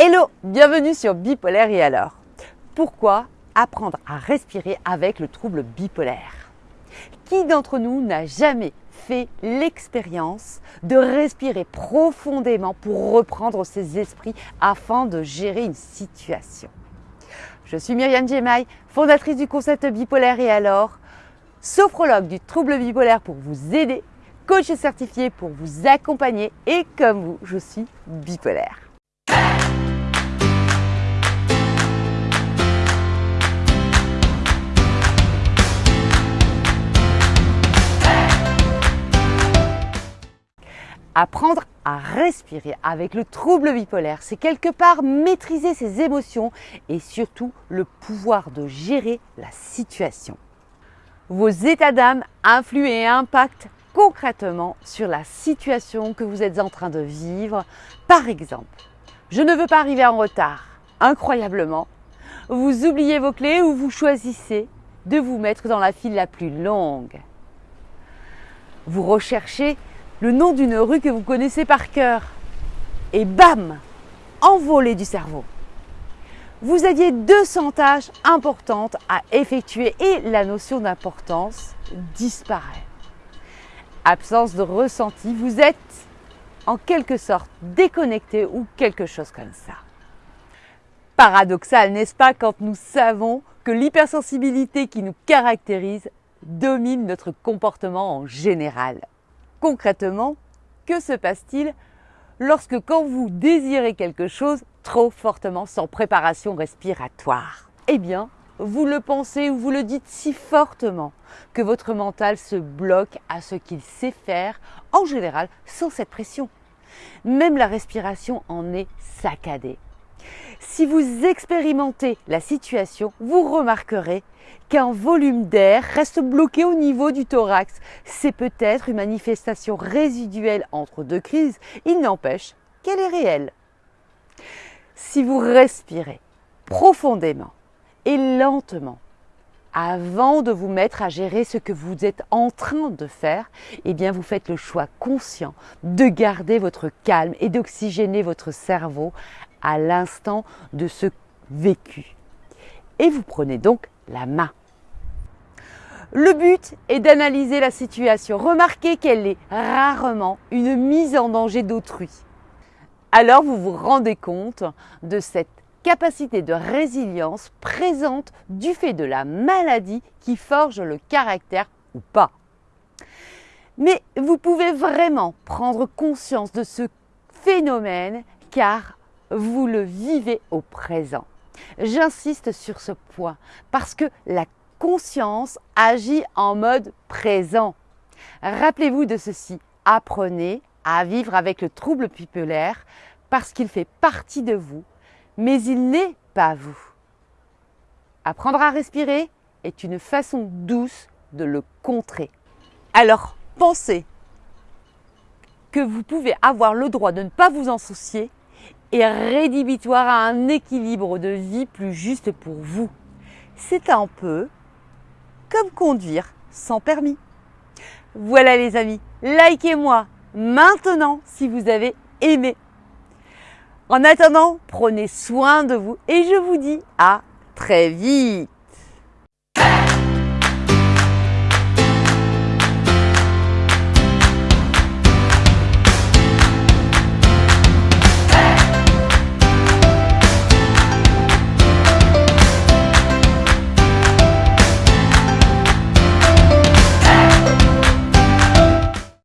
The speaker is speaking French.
Hello, bienvenue sur Bipolaire et alors Pourquoi apprendre à respirer avec le trouble bipolaire? Qui d'entre nous n'a jamais fait l'expérience de respirer profondément pour reprendre ses esprits afin de gérer une situation? Je suis Myriam Gemaï, fondatrice du concept bipolaire et alors, sophrologue du trouble bipolaire pour vous aider, coach certifié pour vous accompagner et comme vous, je suis bipolaire. Apprendre à respirer avec le trouble bipolaire, c'est quelque part maîtriser ses émotions et surtout le pouvoir de gérer la situation. Vos états d'âme influent et impactent concrètement sur la situation que vous êtes en train de vivre. Par exemple, je ne veux pas arriver en retard. Incroyablement, vous oubliez vos clés ou vous choisissez de vous mettre dans la file la plus longue. Vous recherchez le nom d'une rue que vous connaissez par cœur. Et bam Envolé du cerveau. Vous aviez 200 tâches importantes à effectuer et la notion d'importance disparaît. Absence de ressenti, vous êtes en quelque sorte déconnecté ou quelque chose comme ça. Paradoxal, n'est-ce pas, quand nous savons que l'hypersensibilité qui nous caractérise domine notre comportement en général? Concrètement, que se passe-t-il lorsque quand vous désirez quelque chose trop fortement sans préparation respiratoire? Eh bien, vous le pensez ou vous le dites si fortement que votre mental se bloque à ce qu'il sait faire, en général sans cette pression. Même la respiration en est saccadée. Si vous expérimentez la situation, vous remarquerez qu'un volume d'air reste bloqué au niveau du thorax. C'est peut-être une manifestation résiduelle entre deux crises, il n'empêche qu'elle est réelle. Si vous respirez profondément et lentement, avant de vous mettre à gérer ce que vous êtes en train de faire, eh bien vous faites le choix conscient de garder votre calme et d'oxygéner votre cerveau à l'instant de ce vécu. Et vous prenez donc la main. Le but est d'analyser la situation. Remarquez qu'elle est rarement une mise en danger d'autrui. Alors vous vous rendez compte de cette capacité de résilience présente du fait de la maladie qui forge le caractère ou pas. Mais vous pouvez vraiment prendre conscience de ce phénomène car vous le vivez au présent. J'insiste sur ce point parce que la conscience agit en mode présent. Rappelez-vous de ceci, apprenez à vivre avec le trouble pupulaire parce qu'il fait partie de vous, mais il n'est pas vous. Apprendre à respirer est une façon douce de le contrer. Alors pensez que vous pouvez avoir le droit de ne pas vous en soucier et rédhibitoire à un équilibre de vie plus juste pour vous. C'est un peu comme conduire sans permis. Voilà les amis, likez-moi maintenant si vous avez aimé. En attendant, prenez soin de vous et je vous dis à très vite.